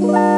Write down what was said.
Bye.